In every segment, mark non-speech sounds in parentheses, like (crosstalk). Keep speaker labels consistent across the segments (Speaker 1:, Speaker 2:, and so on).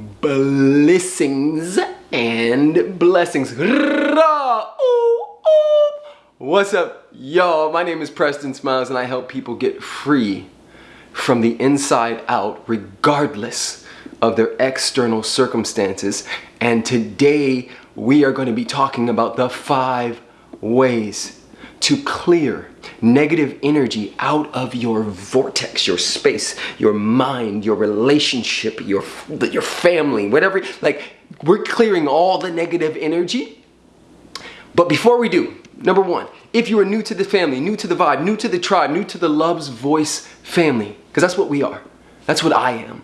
Speaker 1: blessings and blessings. What's up, y'all? My name is Preston Smiles and I help people get free from the inside out regardless of their external circumstances. And today we are going to be talking about the five ways to clear negative energy out of your vortex, your space, your mind, your relationship, your, your family, whatever. Like, we're clearing all the negative energy. But before we do, number one, if you are new to the family, new to the vibe, new to the tribe, new to the Love's Voice family, because that's what we are. That's what I am.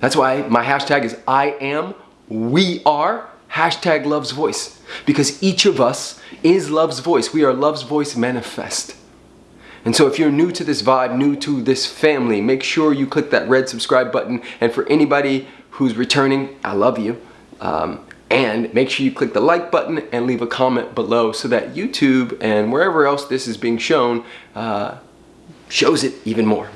Speaker 1: That's why my hashtag is I am, we are, hashtag Love's Voice. Because each of us is Love's Voice. We are Love's Voice manifest. And so if you're new to this vibe, new to this family, make sure you click that red subscribe button. And for anybody who's returning, I love you. Um, and make sure you click the like button and leave a comment below so that YouTube and wherever else this is being shown uh, shows it even more.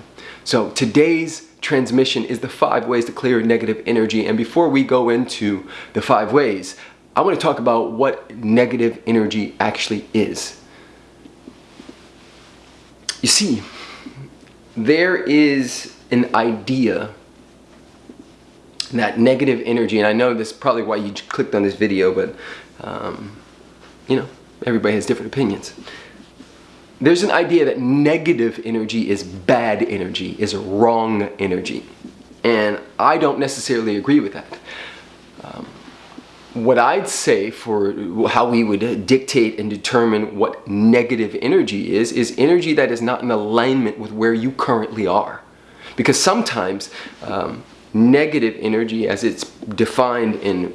Speaker 1: So today's transmission is the five ways to clear negative energy. And before we go into the five ways, I want to talk about what negative energy actually is. You see, there is an idea that negative energy, and I know this is probably why you clicked on this video, but um, you know, everybody has different opinions. There's an idea that negative energy is bad energy, is wrong energy. And I don't necessarily agree with that. Um, what I'd say for how we would dictate and determine what negative energy is, is energy that is not in alignment with where you currently are. Because sometimes um, negative energy as it's defined in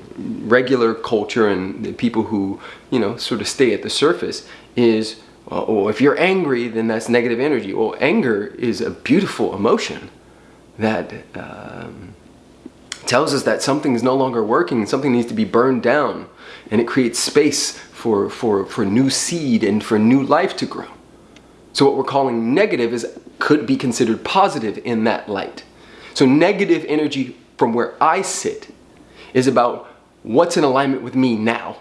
Speaker 1: regular culture and the people who, you know, sort of stay at the surface is, oh, if you're angry, then that's negative energy. Well, anger is a beautiful emotion that um, tells us that something is no longer working, something needs to be burned down, and it creates space for, for, for new seed and for new life to grow. So what we're calling negative is could be considered positive in that light. So negative energy from where I sit is about what's in alignment with me now.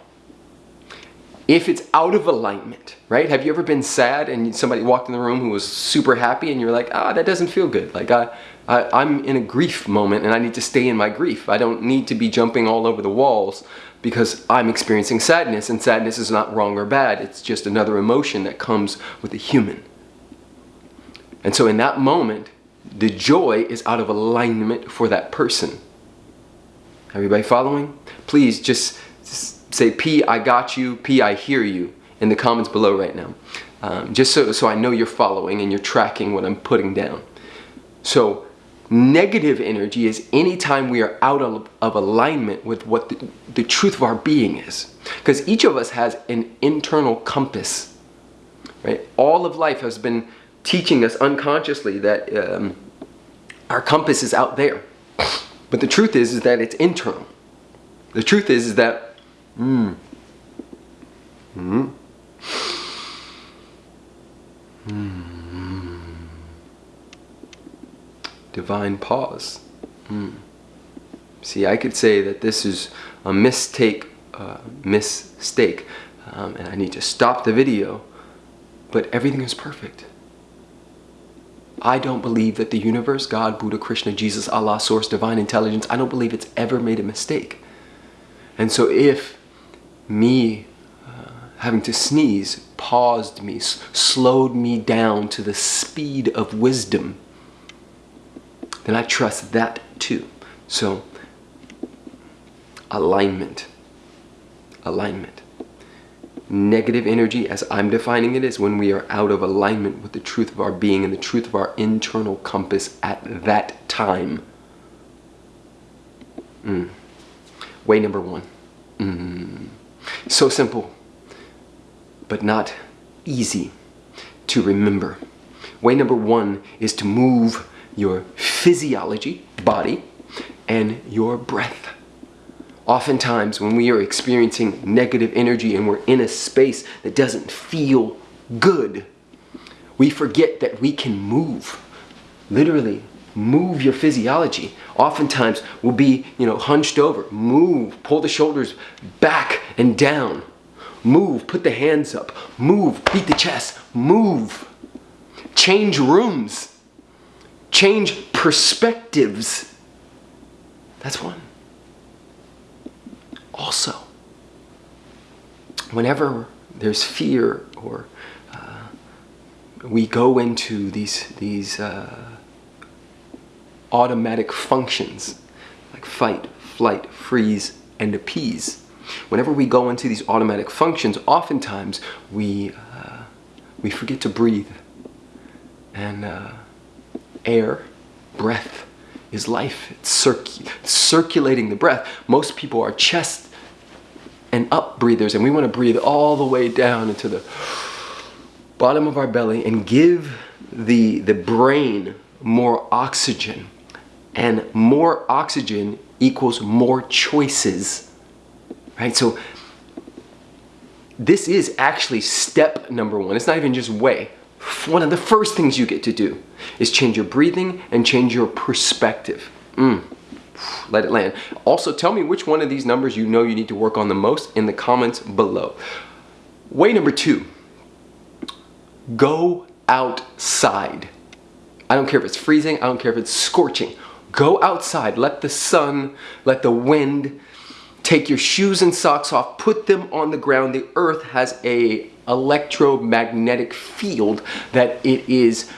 Speaker 1: If it's out of alignment, right? Have you ever been sad and somebody walked in the room who was super happy and you're like, ah, that doesn't feel good. Like I, I, am in a grief moment and I need to stay in my grief. I don't need to be jumping all over the walls because I'm experiencing sadness and sadness is not wrong or bad. It's just another emotion that comes with a human. And so in that moment, the joy is out of alignment for that person. Everybody following? Please just, just say P, I got you, P, I hear you in the comments below right now. Um, just so, so I know you're following and you're tracking what I'm putting down. So Negative energy is anytime we are out of, of alignment with what the, the truth of our being is. Because each of us has an internal compass. Right? All of life has been teaching us unconsciously that um, our compass is out there. But the truth is, is that it's internal. The truth is, is that, mm, mm, mm divine pause. Hmm. See, I could say that this is a mistake, uh, mistake, um, and I need to stop the video, but everything is perfect. I don't believe that the universe, God, Buddha, Krishna, Jesus, Allah, Source, Divine Intelligence, I don't believe it's ever made a mistake. And so if me uh, having to sneeze paused me, slowed me down to the speed of wisdom, then I trust that too. So, alignment. Alignment. Negative energy, as I'm defining it, is when we are out of alignment with the truth of our being and the truth of our internal compass at that time. Mm. Way number one. Mm. So simple, but not easy to remember. Way number one is to move your physiology, body, and your breath. Oftentimes, when we are experiencing negative energy and we're in a space that doesn't feel good, we forget that we can move, literally move your physiology. Oftentimes we'll be, you know, hunched over. Move, pull the shoulders back and down. Move, put the hands up. Move, beat the chest. Move. Change rooms. Change perspectives. That's one. Also, whenever there's fear or uh, we go into these, these uh, automatic functions like fight, flight, freeze, and appease. Whenever we go into these automatic functions, oftentimes we, uh, we forget to breathe. And uh, air, breath, is life. It's circ circulating the breath. Most people are chest and up breathers, and we want to breathe all the way down into the bottom of our belly and give the, the brain more oxygen. And more oxygen equals more choices, right? So this is actually step number one. It's not even just way. One of the first things you get to do is change your breathing and change your perspective. Mm. Let it land. Also, tell me which one of these numbers you know you need to work on the most in the comments below. Way number two, go outside. I don't care if it's freezing, I don't care if it's scorching. Go outside, let the sun, let the wind, take your shoes and socks off, put them on the ground. The earth has a electromagnetic field that it is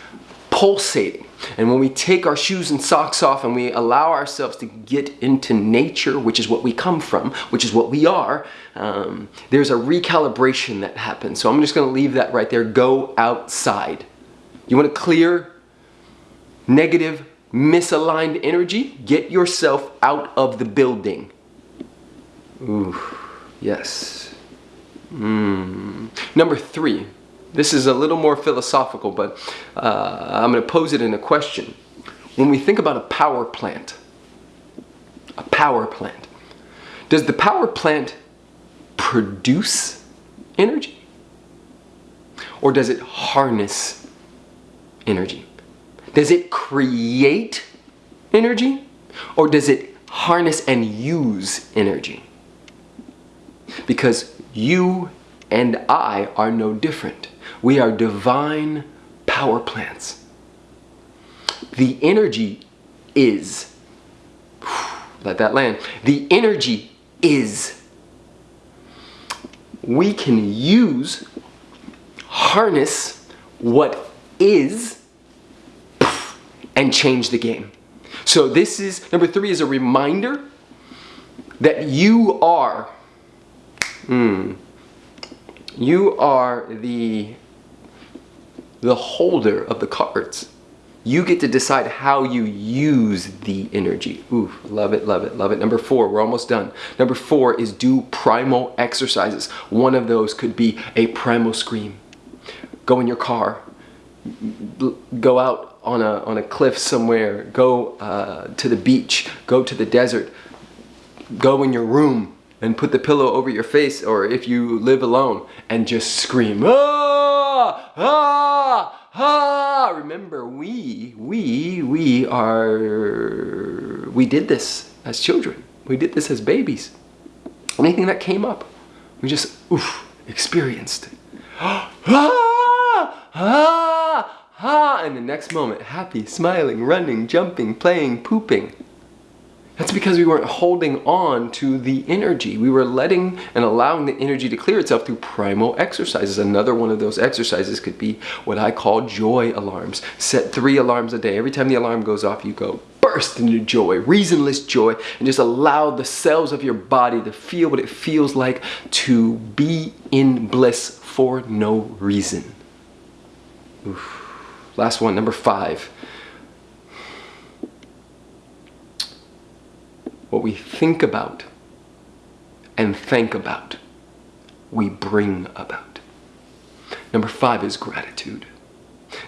Speaker 1: pulsating. And when we take our shoes and socks off and we allow ourselves to get into nature, which is what we come from, which is what we are, um, there's a recalibration that happens. So I'm just going to leave that right there. Go outside. You want to clear negative, misaligned energy? Get yourself out of the building. Ooh, yes. Mm. Number three, this is a little more philosophical, but uh, I'm going to pose it in a question. When we think about a power plant, a power plant, does the power plant produce energy? Or does it harness energy? Does it create energy? Or does it harness and use energy? Because you and I are no different. We are divine power plants. The energy is, (sighs) let that land, the energy is. We can use, harness what is and change the game. So this is, number three is a reminder that you are, mm, you are the the holder of the cards. You get to decide how you use the energy. Ooh, love it, love it, love it. Number four, we're almost done. Number four is do primal exercises. One of those could be a primal scream. Go in your car, go out on a, on a cliff somewhere, go uh, to the beach, go to the desert, go in your room and put the pillow over your face or if you live alone and just scream, ah, ah, ah. Remember, we, we, we are, we did this as children. We did this as babies. Anything that came up, we just, oof, experienced. (gasps) ah, ah, ah, and the next moment, happy, smiling, running, jumping, playing, pooping. That's because we weren't holding on to the energy. We were letting and allowing the energy to clear itself through primal exercises. Another one of those exercises could be what I call joy alarms. Set three alarms a day. Every time the alarm goes off, you go burst into joy, reasonless joy, and just allow the cells of your body to feel what it feels like to be in bliss for no reason. Oof. Last one, number five. what we think about and think about, we bring about. Number five is gratitude.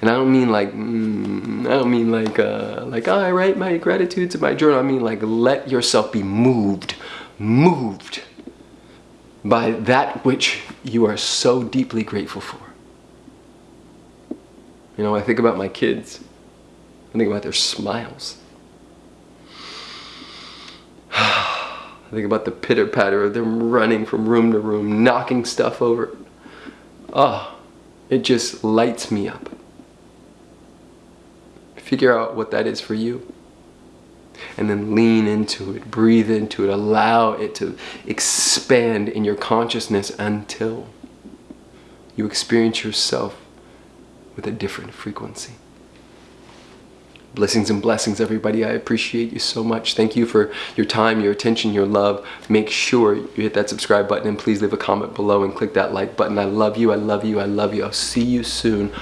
Speaker 1: And I don't mean like, mm, I don't mean like, uh, like oh, I write my gratitudes in my journal. I mean like let yourself be moved, moved by that which you are so deeply grateful for. You know, I think about my kids I think about their smiles. (sighs) I think about the pitter patter of them running from room to room, knocking stuff over. Oh, it just lights me up. Figure out what that is for you. And then lean into it, breathe into it, allow it to expand in your consciousness until you experience yourself with a different frequency. Blessings and blessings, everybody. I appreciate you so much. Thank you for your time, your attention, your love. Make sure you hit that subscribe button and please leave a comment below and click that like button. I love you. I love you. I love you. I'll see you soon